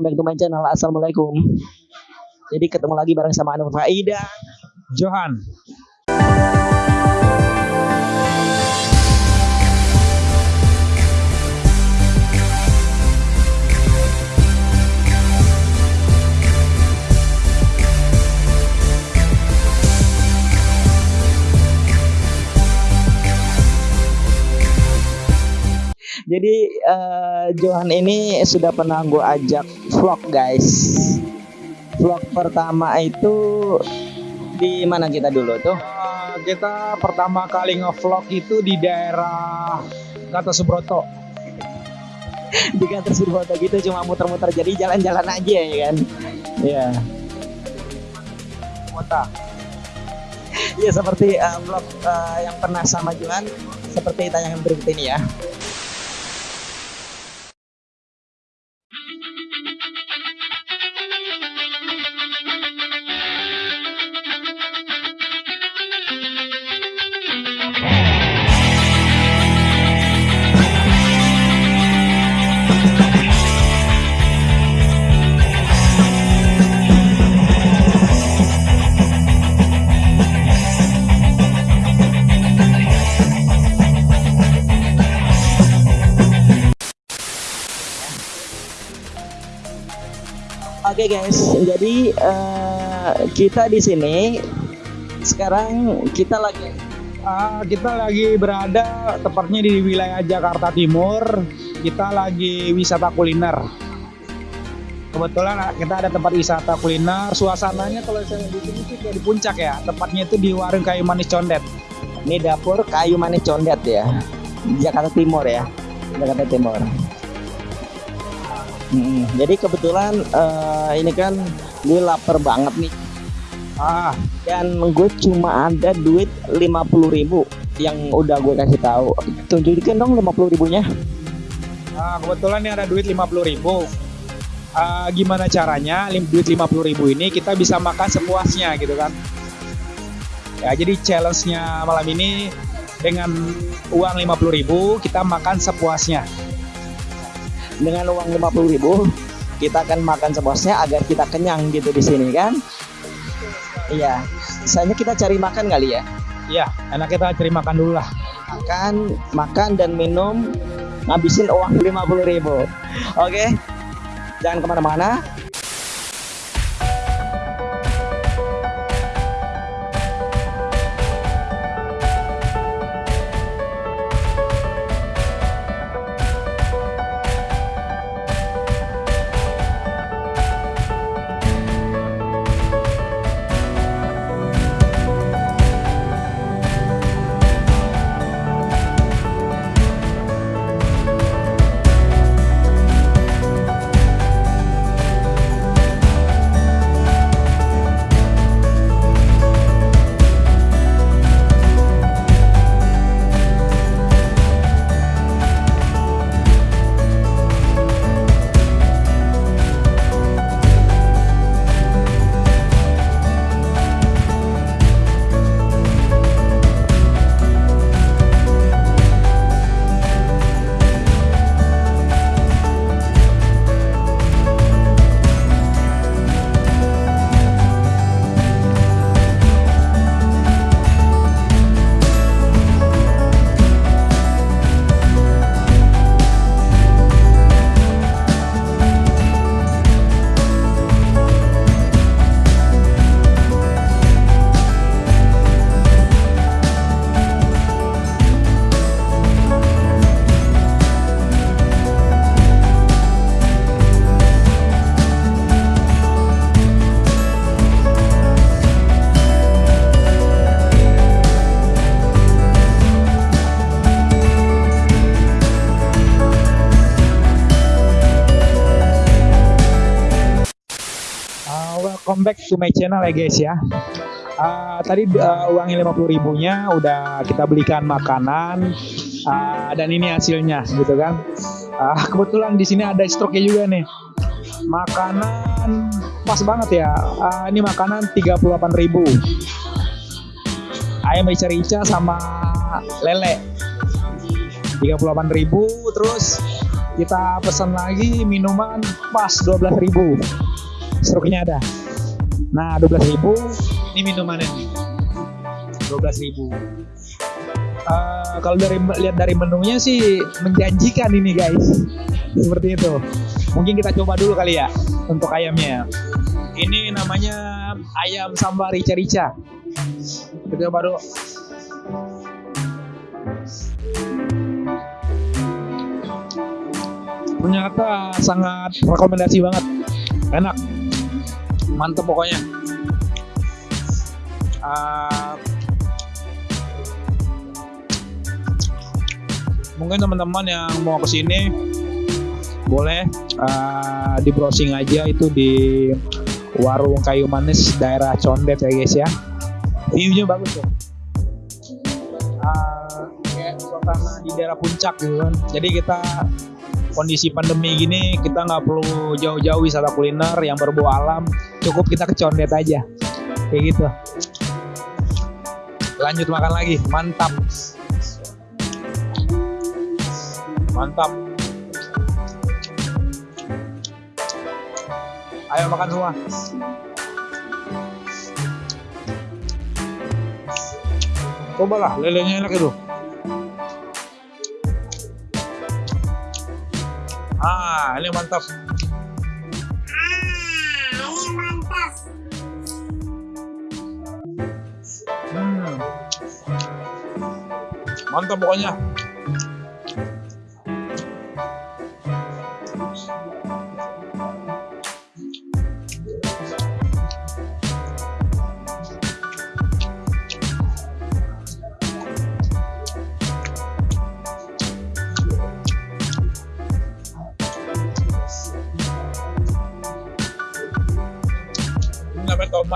welcome back to my channel. Assalamualaikum. Jadi ketemu lagi bareng sama Anwar Faida. Johan. Eh, Johan ini sudah pernah gue ajak vlog guys. Vlog pertama itu di mana kita dulu tuh? Uh, kita pertama kali ngevlog itu di daerah Kata Subroto. di kantor Surabaya gitu cuma muter-muter jadi jalan-jalan aja ya kan? Iya. Kota. Iya seperti eh, vlog eh, yang pernah sama Johan seperti tayangan berikut ini ya. Oke guys, jadi eh, kita di sini sekarang kita lagi Uh, kita lagi berada tepatnya di wilayah Jakarta Timur. Kita lagi wisata kuliner. Kebetulan uh, kita ada tempat wisata kuliner. Suasananya kalau saya di sini sih kayak di puncak ya. Tepatnya itu di warung kayu manis condet. ini dapur kayu manis condet ya, Jakarta Timur ya, Jakarta Timur. Hmm, jadi kebetulan eh, ini kan gue lapar banget nih Ah, dan gue cuma ada duit 50.000 yang udah gue kasih tahu. Tunjukin dong 50 ribunya. ah, kebetulan ini ada duit 50.000 ribu. Ah, gimana caranya duit 50.000 ribu ini kita bisa makan sepuasnya gitu kan? Ya, jadi challenge-nya malam ini dengan uang 50.000 ribu kita makan sepuasnya. Dengan uang 50.000 kita akan makan sepuasnya agar kita kenyang gitu di sini kan. Iya, misalnya kita cari makan kali ya. Iya, enak kita cari makan dulu lah. Makan, makan dan minum ngabisin uang 50.000 Oke, jangan ke mana-mana. Welcome back to my channel ya guys ya. Ah, tadi uh, uangnya 50 ribunya udah kita belikan makanan ah, dan ini hasilnya gitu kan. Ah, kebetulan di sini ada stoknya juga nih. Makanan pas banget ya. Ah, ini makanan 38 ribu. Ayam rica-rica sama lele. 38 ribu terus kita pesan lagi minuman pas 12.000 struknya ada nah 12.000 ini minumannya. nih 12.000 uh, kalau dari lihat dari menunya sih menjanjikan ini guys. Seperti itu. Mungkin kita coba dulu kali ya untuk ayamnya. Ini namanya ayam sambal rica-rica. Kita coba dulu. Ternyata sangat rekomendasi banget. Enak mantep pokoknya. Uh, mungkin teman-teman yang mau ke sini boleh uh, di browsing aja itu di warung kayu manis daerah Condet ya guys ya. Viewnya bagus tuh uh, kayak suasana di daerah puncak gitu kan. Jadi kita kondisi pandemi gini kita nggak perlu jauh-jauh wisata kuliner yang berbau alam. Cukup kita ke Condet aja. Kayak gitu. Lanjut makan lagi. Mantap. Mantap. Ayo makan semua. Cobalah lelenya enak itu ah ini mantap. Hmm. mantap pokoknya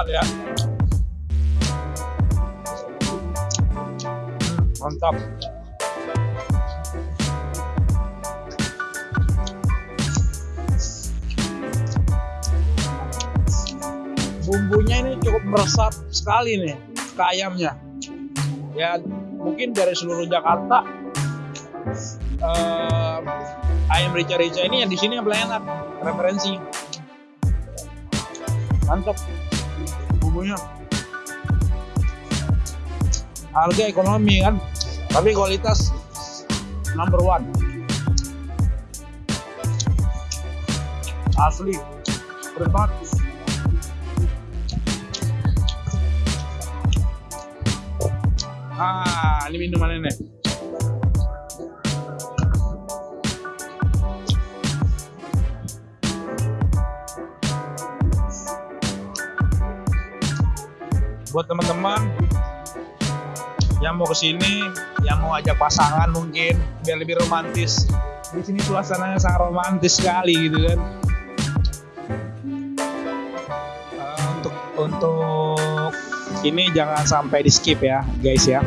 ya. Mantap. Bumbunya ini cukup meresap sekali nih ke ayamnya. Ya mungkin dari seluruh Jakarta eh, ayam rica-rica ini yang di sini yang paling enak referensi. Mantap bumbunya. Harga ekonomi kan? Tapi kualitas number one. Asli banget ah ini minuman ini buat teman-teman yang mau ke sini, yang mau ajak pasangan mungkin biar lebih romantis. Di sini suasananya sangat romantis sekali gitu kan. Uh, untuk untuk ini jangan sampai di skip ya guys ya.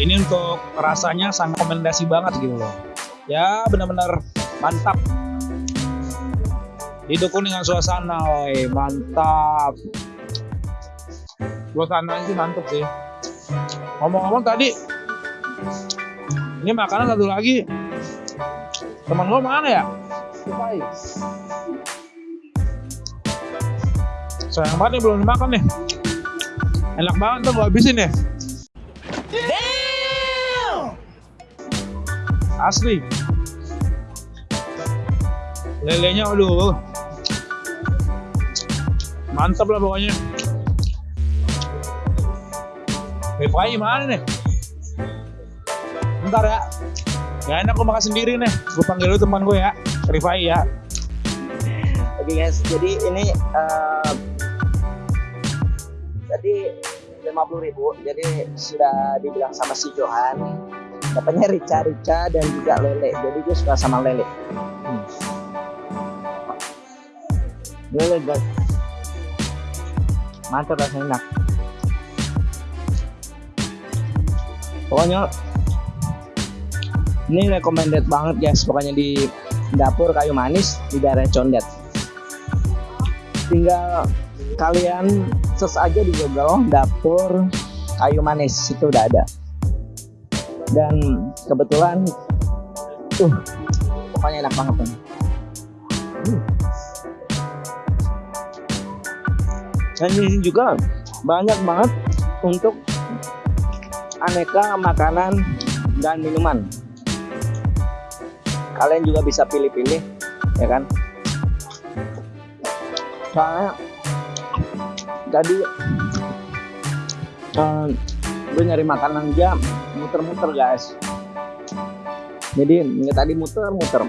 Ini untuk rasanya sangat rekomendasi banget gitu loh. Ya benar-benar mantap. Didukung dengan suasana, woy. mantap suasananya sih mantep sih. Ngomong-ngomong tadi ini makanan satu lagi. Teman lo mana ya? Supai. sayang banget nih belum dimakan nih. Enak banget tuh gue habisin ya asli. Lelenya aduh. Mantap lah pokoknya Rifai mana nih? Bentar ya. Gak enak gue makan sendiri nih. Gue panggil dulu teman gue ya. Rifai ya. Oke guys, jadi ini uh, jadi 50 ribu jadi sudah dibilang sama si Johan dapatnya rica-rica dan juga lele jadi gue suka sama lele hmm. lele guys mantap rasanya enak pokoknya ini recommended banget guys pokoknya di dapur kayu manis di daerah Condet tinggal kalian search aja di Google dapur kayu manis itu udah ada dan kebetulan tuh pokoknya enak banget. Hmm. Dan di sini juga banyak banget untuk aneka makanan dan minuman. Kalian juga bisa pilih-pilih, ya kan? Soalnya tadi eh, gue nyari makanan aja muter-muter guys. Jadi ini tadi muter-muter.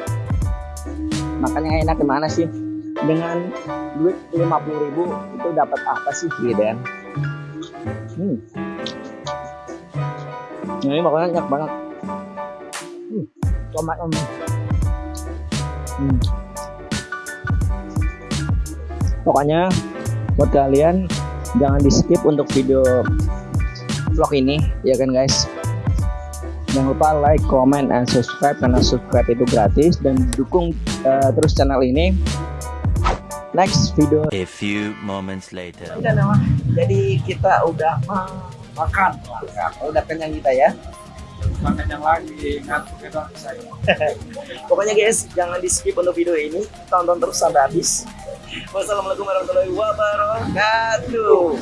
Makanya enak gimana sih? Dengan duit 50.000 itu dapat apa sih gitu? Hmm. Nah, ini makanannya enak banget. Hmm. Tomat om. Hmm. Pokoknya buat kalian jangan di skip untuk video vlog ini ya kan guys. Jangan lupa like, comment, and subscribe karena subscribe itu gratis dan dukung eh, terus channel ini. Next video A few moments later. Udah nama. Jadi kita udah makan, makan. Udah kenyang kita ya. Makan yang lagi, ngantuk itu saya. Pokoknya guys, jangan di skip untuk video ini. Tonton terus sampai habis. Wassalamualaikum warahmatullahi wabarakatuh.